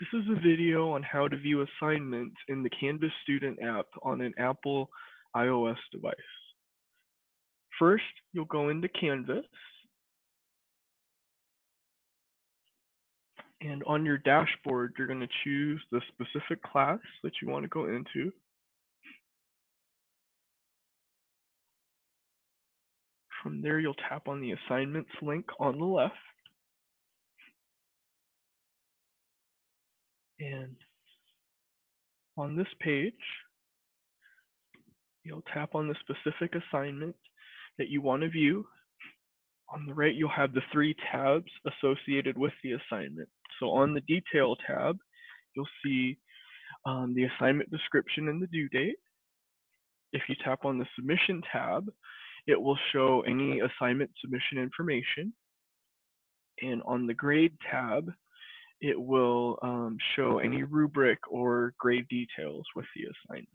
This is a video on how to view assignments in the Canvas Student app on an Apple iOS device. First, you'll go into Canvas. And on your dashboard, you're going to choose the specific class that you want to go into. From there, you'll tap on the assignments link on the left. And on this page, you'll tap on the specific assignment that you want to view. On the right, you'll have the three tabs associated with the assignment. So on the detail tab, you'll see um, the assignment description and the due date. If you tap on the submission tab, it will show any assignment submission information. And on the grade tab, it will um, show any rubric or grade details with the assignment.